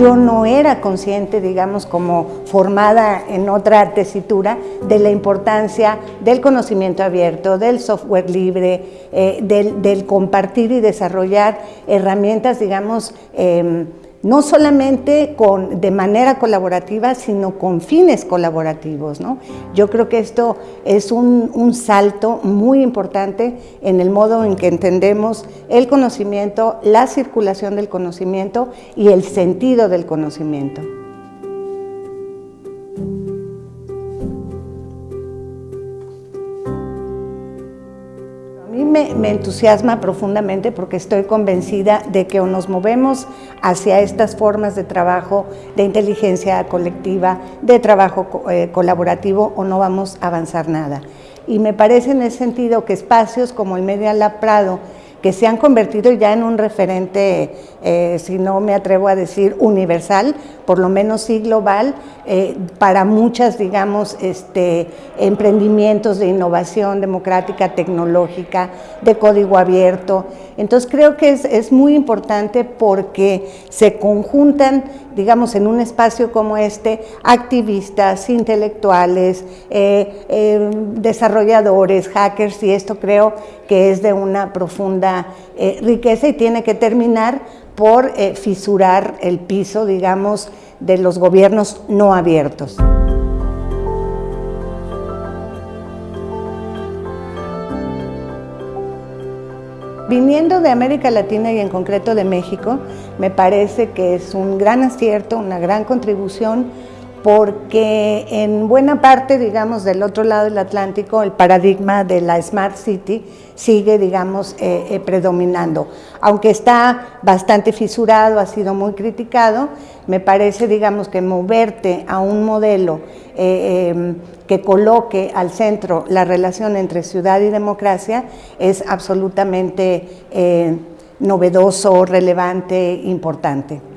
yo no era consciente, digamos, como formada en otra tesitura, de la importancia del conocimiento abierto, del software libre, eh, del, compartir y desarrollar herramientas, digamos, em, no solamente con, de manera colaborativa, sino con fines colaborativos. ¿no? Yo creo que esto es un, un, salto muy importante en el modo en que entendemos el conocimiento, la circulación del conocimiento y el sentido del conocimiento. Me, entusiasma profundamente porque estoy convencida de que o nos movemos hacia estas formas de trabajo, de inteligencia colectiva, de trabajo eh, colaborativo o no vamos a avanzar nada. Y me parece en ese sentido que espacios como el Media Lab Prado, que se han convertido ya en un referente, eh, si no me atrevo a decir universal, por lo menos sí global, eh, para muchas, digamos, este, emprendimientos de innovación democrática, tecnológica, de código abierto. Entonces creo que es, muy importante porque se conjuntan, digamos, en un espacio como este, activistas, intelectuales, eh, desarrolladores, hackers, y esto creo que es de una profunda eh, riqueza y tiene que terminar por eh, fisurar el piso, digamos, de los gobiernos no abiertos. Viniendo de América Latina y en concreto de México, me parece que es un gran acierto, una gran contribución porque en buena parte, digamos, del otro lado del Atlántico, el paradigma de la Smart City sigue, digamos, eh, eh, predominando. Aunque está bastante fisurado, ha sido muy criticado, me parece, digamos, que moverte a un modelo eh, em, que coloque al centro la relación entre ciudad y democracia es absolutamente novedoso, relevante, importante.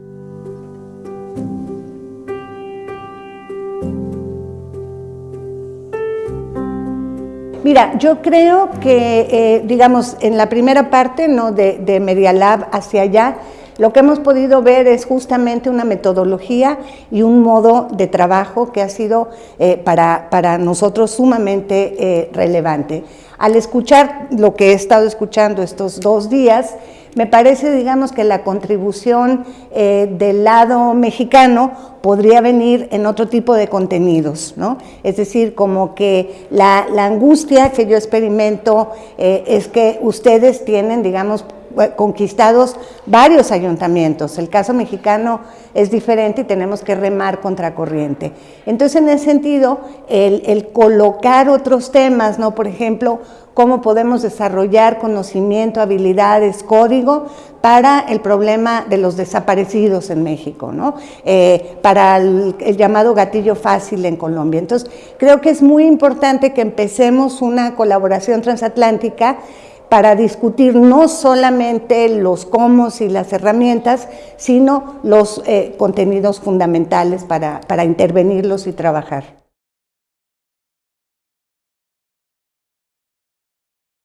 Mira, yo creo que, eh, digamos, en la primera parte ¿no? de, Media Lab hacia allá, lo que hemos podido ver es justamente una metodología y un modo de trabajo que ha sido eh, para, para, nosotros sumamente eh, relevante. Al escuchar lo que he estado escuchando estos dos días, me parece, digamos, que la contribución eh, del lado mexicano podría venir en otro tipo de contenidos, ¿no? Es decir, como que la, angustia que yo experimento eh, es que ustedes tienen, digamos, eh, conquistados varios ayuntamientos. El caso mexicano es diferente y tenemos que remar contra corriente. Entonces, en ese sentido, el colocar otros temas, ¿no? Por ejemplo, cómo podemos desarrollar conocimiento, habilidades, código para el problema de los desaparecidos en México, ¿no? Eh, para el, llamado gatillo fácil en Colombia. Entonces, creo que es muy importante que empecemos una colaboración transatlántica para discutir no solamente los cómo y las herramientas, sino los eh, contenidos fundamentales para, para intervenirlos y trabajar.